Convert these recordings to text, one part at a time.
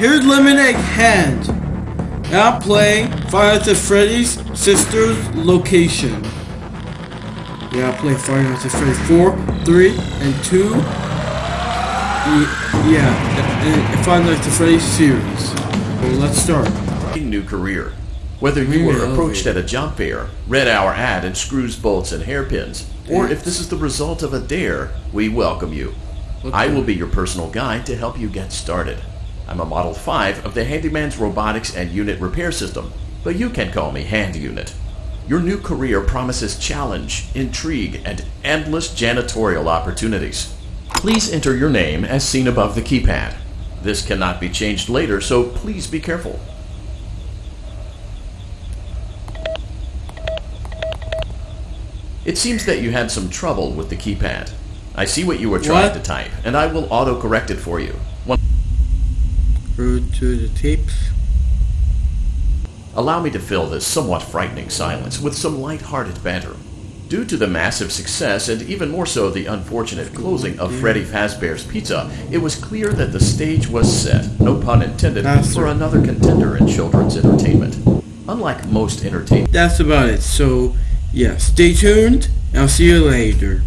here's Lemonade Hand. Now playing Five Nights at Freddy's Sister's Location. Yeah, I play Five Nights at Freddy's 4, 3, and 2. Ye- Yeah, and- Five Nights at Freddy's series. Well, let's start. new career. Whether you were approached at a job fair, read our ad and screws, bolts, and hairpins, or if this is the result of a dare, we welcome you. I will be your personal guide to help you get started. I'm a Model 5 of the Handyman's Robotics and Unit Repair System, but you can call me Hand Unit. Your new career promises challenge, intrigue, and endless janitorial opportunities. Please enter your name as seen above the keypad. This cannot be changed later, so please be careful. It seems that you had some trouble with the keypad. I see what you were trying What? to type, and I will auto-correct it for you. Road to the tapes. Allow me to fill this somewhat frightening silence with some light-hearted banter. Due to the massive success, and even more so the unfortunate closing of Freddy Fazbear's Pizza, it was clear that the stage was set, no pun intended, That's for another contender in children's entertainment. Unlike most entertainment That's about it. So, yeah, stay tuned. I'll see you later.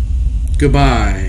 Goodbye.